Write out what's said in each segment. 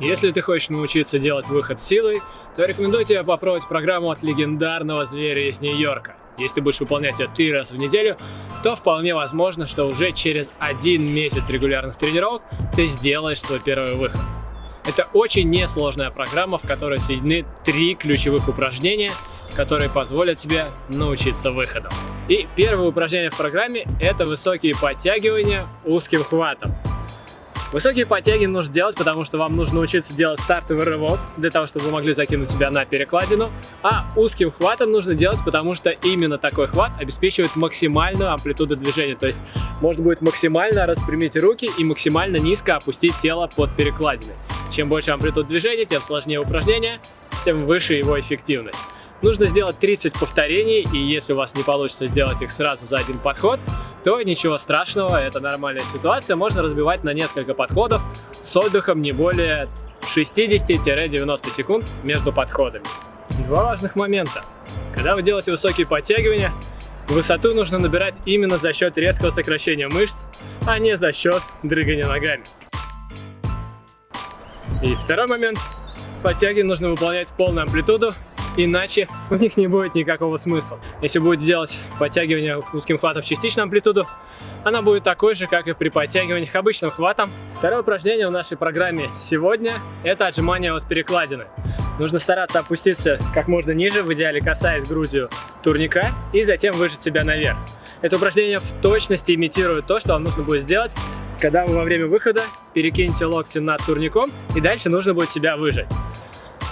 Если ты хочешь научиться делать выход силой, то рекомендую тебе попробовать программу от легендарного зверя из Нью-Йорка. Если ты будешь выполнять ее три раза в неделю, то вполне возможно, что уже через один месяц регулярных тренировок ты сделаешь свой первый выход. Это очень несложная программа, в которой соединены три ключевых упражнения, которые позволят тебе научиться выходу. И первое упражнение в программе – это высокие подтягивания узким хватом. Высокие подтяги нужно делать, потому что вам нужно научиться делать стартовый рывок, для того, чтобы вы могли закинуть себя на перекладину. А узким хватом нужно делать, потому что именно такой хват обеспечивает максимальную амплитуду движения. То есть можно будет максимально распрямить руки и максимально низко опустить тело под перекладиной. Чем больше амплитуд движения, тем сложнее упражнение, тем выше его эффективность. Нужно сделать 30 повторений, и если у вас не получится сделать их сразу за один подход, то ничего страшного, это нормальная ситуация, можно разбивать на несколько подходов с отдыхом не более 60-90 секунд между подходами. Два важных момента. Когда вы делаете высокие подтягивания, высоту нужно набирать именно за счет резкого сокращения мышц, а не за счет дрыгания ногами. И второй момент. Подтягивания нужно выполнять в полную амплитуду иначе у них не будет никакого смысла. Если будете делать подтягивание узким хватом в частичную амплитуду, она будет такой же, как и при подтягиваниях обычным хватом. Второе упражнение в нашей программе сегодня – это отжимание от перекладины. Нужно стараться опуститься как можно ниже, в идеале касаясь грудью турника, и затем выжать себя наверх. Это упражнение в точности имитирует то, что вам нужно будет сделать, когда вы во время выхода перекинете локти над турником, и дальше нужно будет себя выжать.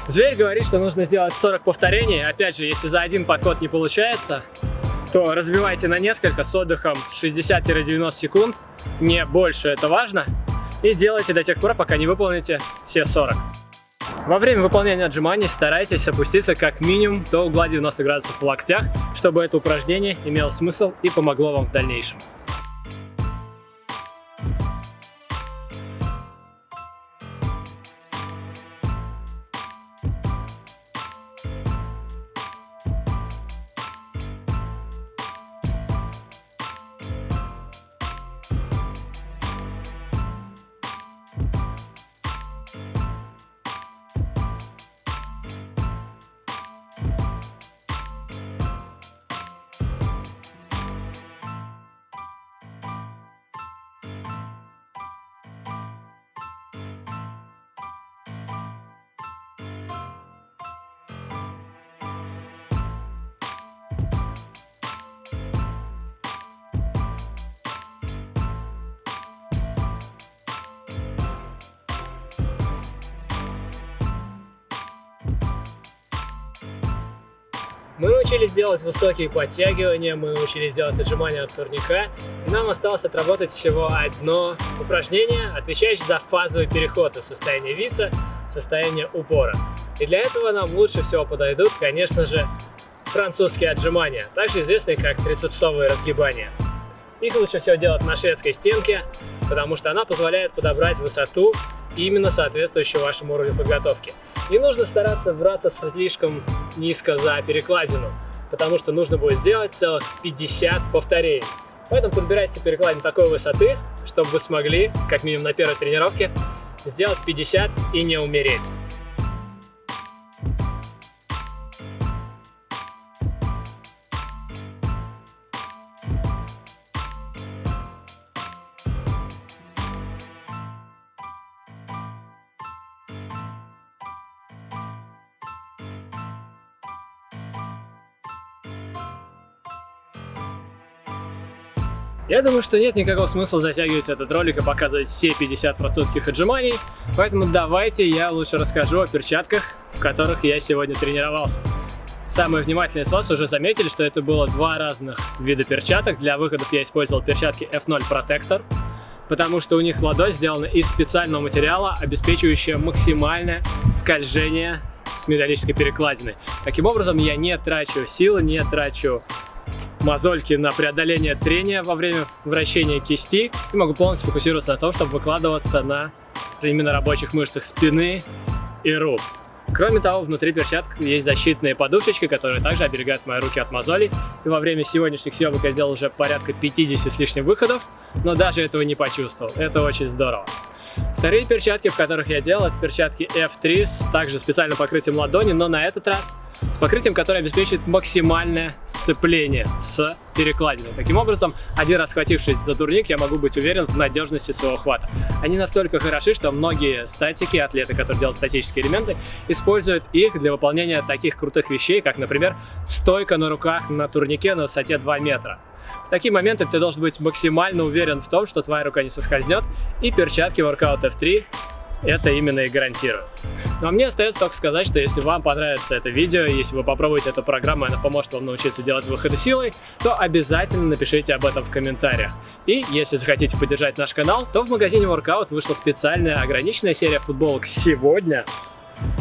Зверь говорит, что нужно сделать 40 повторений. Опять же, если за один подход не получается, то разбивайте на несколько с отдыхом 60-90 секунд. Не больше, это важно. И делайте до тех пор, пока не выполните все 40. Во время выполнения отжиманий старайтесь опуститься как минимум до угла 90 градусов в локтях, чтобы это упражнение имело смысл и помогло вам в дальнейшем. Мы научились делать высокие подтягивания, мы научились делать отжимания от турника. И нам осталось отработать всего одно упражнение, отвечающее за фазовый переход из состояния виса в состояние упора. И для этого нам лучше всего подойдут, конечно же, французские отжимания, также известные как трицепсовые разгибания. Их лучше всего делать на шведской стенке, потому что она позволяет подобрать высоту именно соответствующую вашему уровню подготовки. Не нужно стараться браться слишком низко за перекладину, потому что нужно будет сделать целых 50 повторений. Поэтому подбирайте перекладину такой высоты, чтобы вы смогли, как минимум на первой тренировке, сделать 50 и не умереть. Я думаю, что нет никакого смысла затягивать этот ролик и показывать все 50 французских отжиманий, поэтому давайте я лучше расскажу о перчатках, в которых я сегодня тренировался. Самые внимательные из вас уже заметили, что это было два разных вида перчаток. Для выходов я использовал перчатки F0 Protector, потому что у них ладонь сделана из специального материала, обеспечивающего максимальное скольжение с металлической перекладиной. Таким образом, я не трачу силы, не трачу мозольки на преодоление трения во время вращения кисти и могу полностью фокусироваться на том, чтобы выкладываться на именно рабочих мышцах спины и рук. Кроме того, внутри перчаток есть защитные подушечки, которые также оберегают мои руки от мозолей. И во время сегодняшних съемок я сделал уже порядка 50 с лишним выходов, но даже этого не почувствовал. Это очень здорово. Вторые перчатки, в которых я делал, это перчатки F3 с также специальным покрытием ладони, но на этот раз с покрытием, которое обеспечит максимальное сцепление с перекладиной. Таким образом, один раз схватившись за турник, я могу быть уверен в надежности своего хвата. Они настолько хороши, что многие статики, атлеты, которые делают статические элементы, используют их для выполнения таких крутых вещей, как, например, стойка на руках на турнике на высоте 2 метра. В такие моменты ты должен быть максимально уверен в том, что твоя рука не соскользнет, и перчатки Workout F3 это именно и гарантируют. Ну а мне остается только сказать, что если вам понравится это видео, если вы попробуете эту программу, она поможет вам научиться делать выходы силой, то обязательно напишите об этом в комментариях. И если захотите поддержать наш канал, то в магазине Workout вышла специальная ограниченная серия футболок сегодня,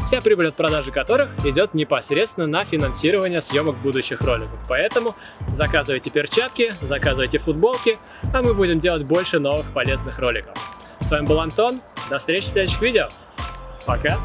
вся прибыль от продажи которых идет непосредственно на финансирование съемок будущих роликов. Поэтому заказывайте перчатки, заказывайте футболки, а мы будем делать больше новых полезных роликов. С вами был Антон, до встречи в следующих видео. Пока!